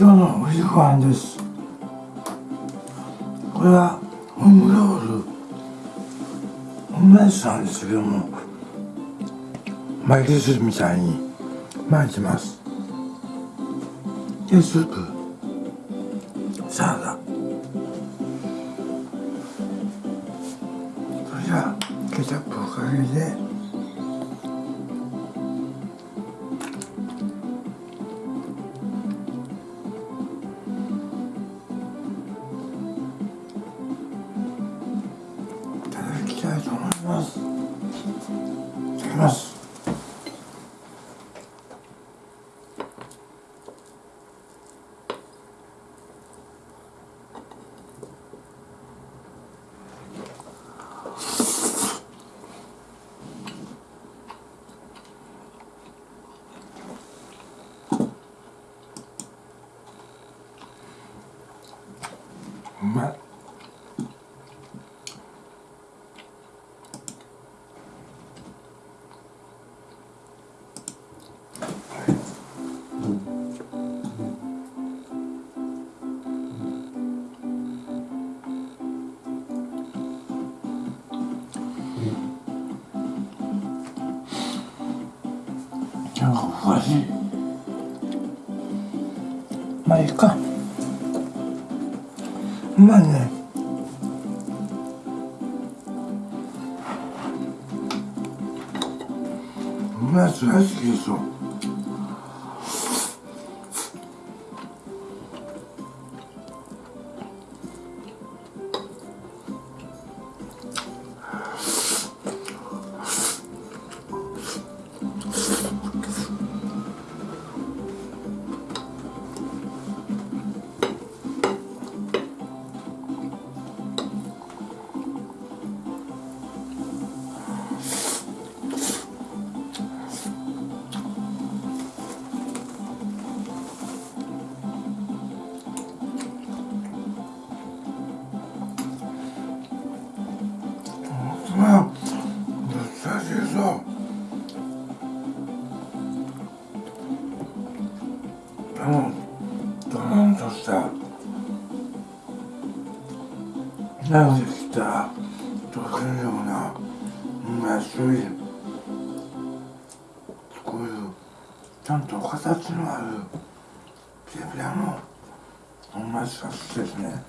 今日のお昼ご飯です。これはオムロール。オムライスなんですけども巻きするみたいに巻いてます。でスープサラダ。それじゃケチャップをかけて。まあいいか。うまいね。うまいやつ大好きですよと形のある手札の同じ冊子ですね。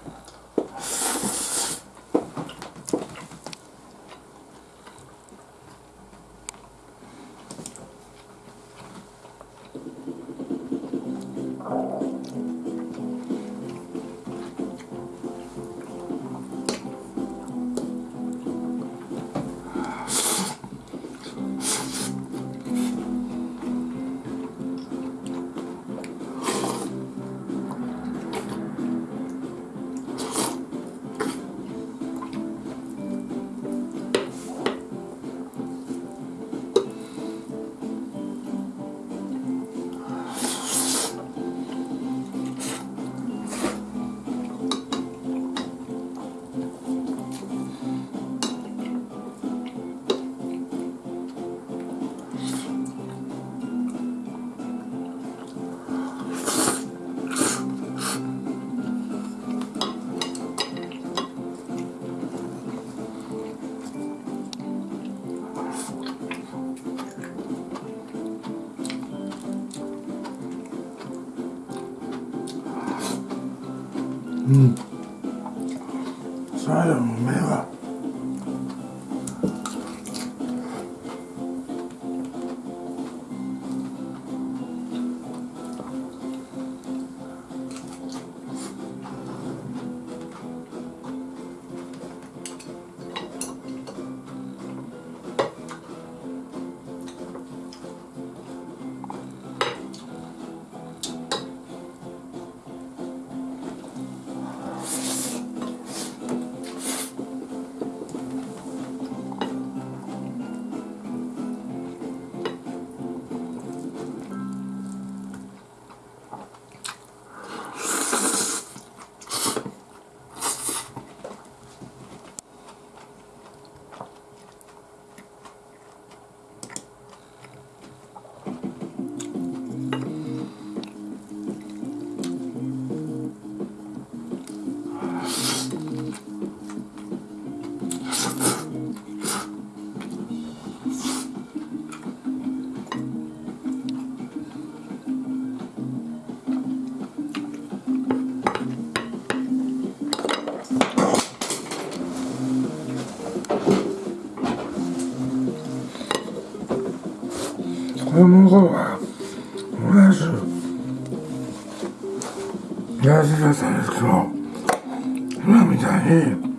たいに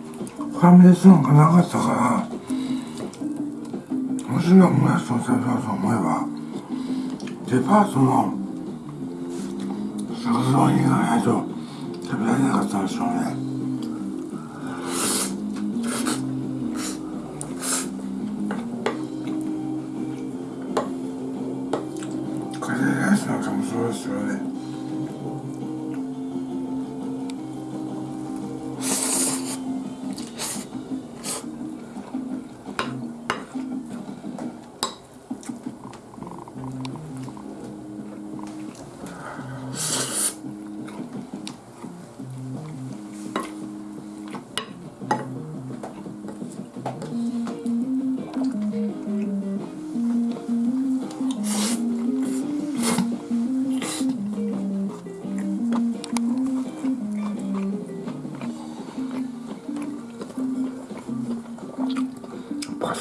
ファミレスなんかなかったからもしろんおやしを食べようと思えばデパートの食堂に行かないと食べられなかったんでしょうね。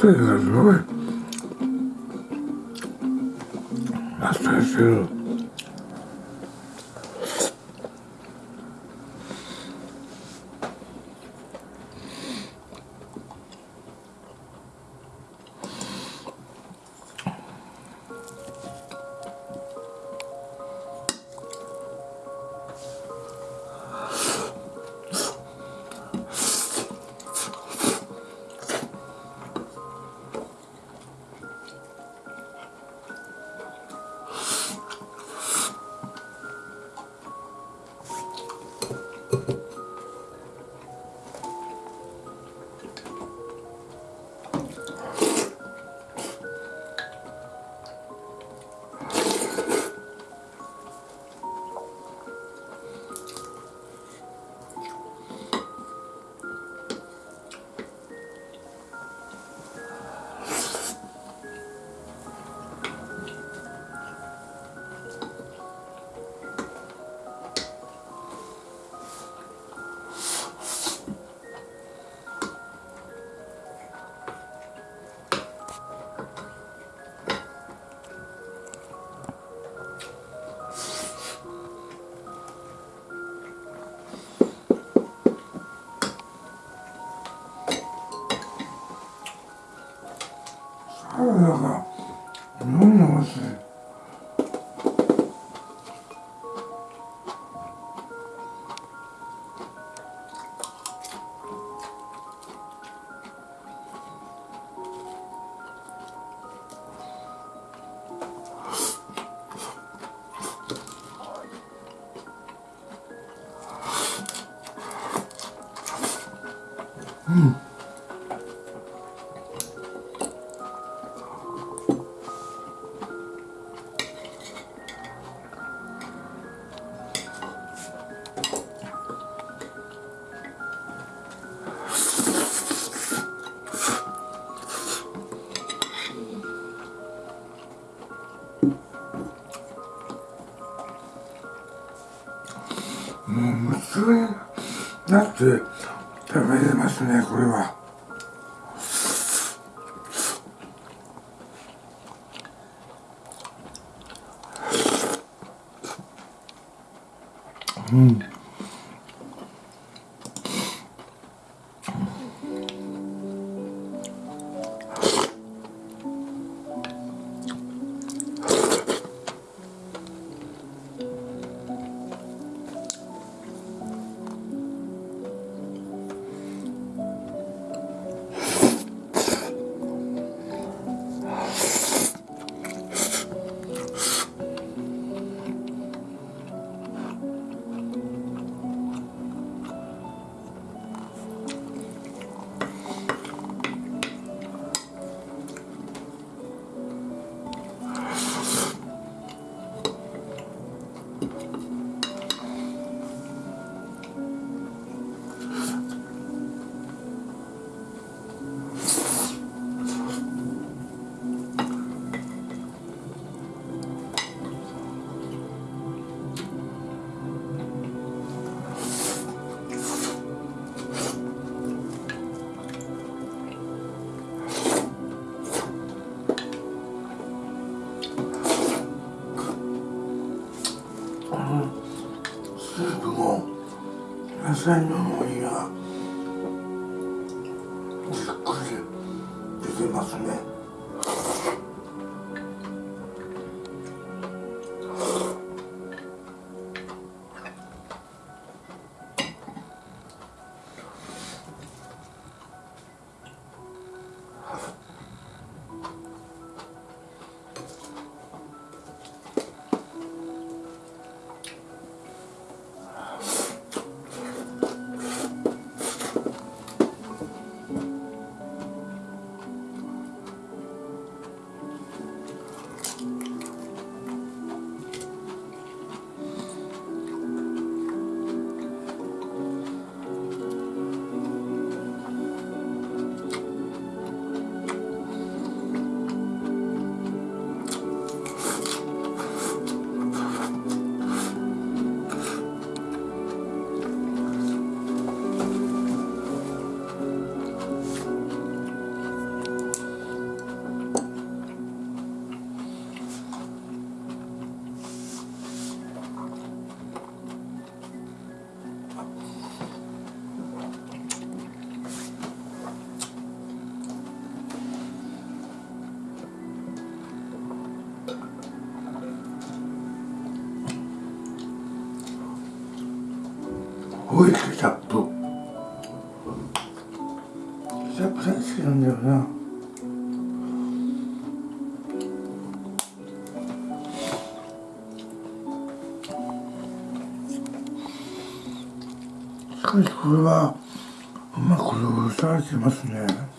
パセリがす通になって食べれますねこれは。うん。años. しかしこれはうまく再現してますね。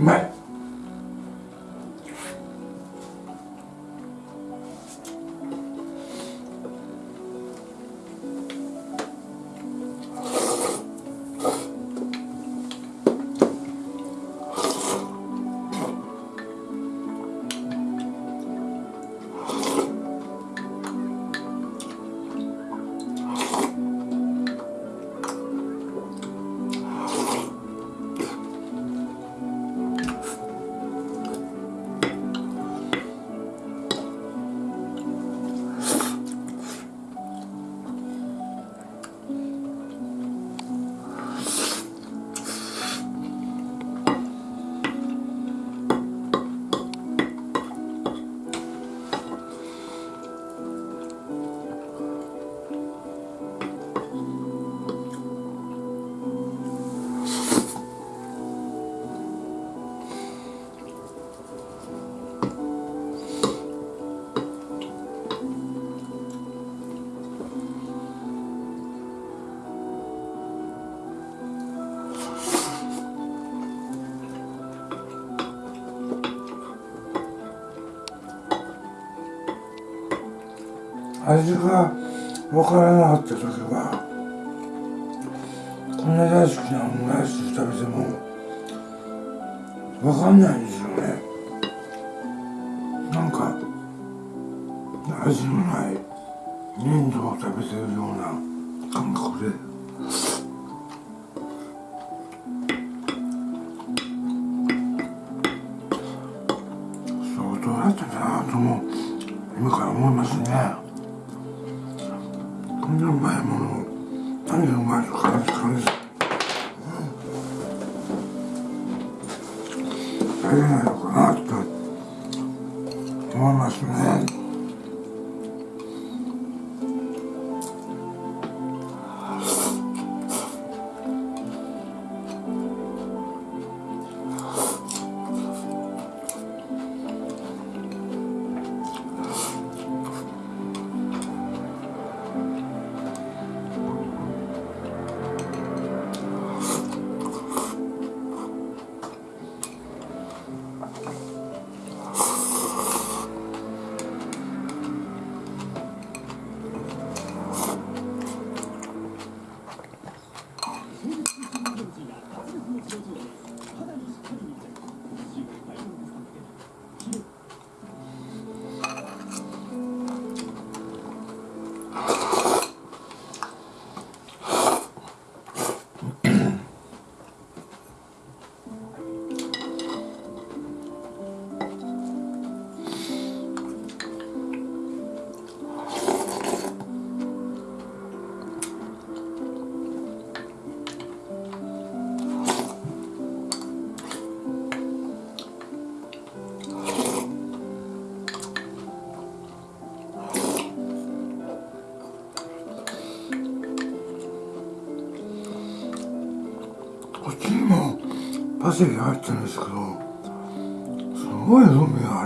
But 味が分からなかった時はこんな大好きなオムライス食べても分かんないんですよね。なんか味のない粘土を食べてるような感覚。very much. パセリ入ってるんですけどすごい風味が。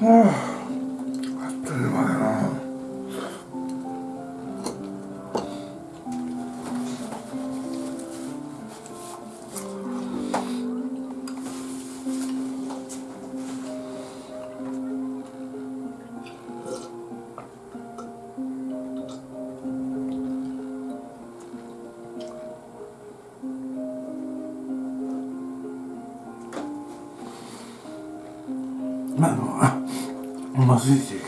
はう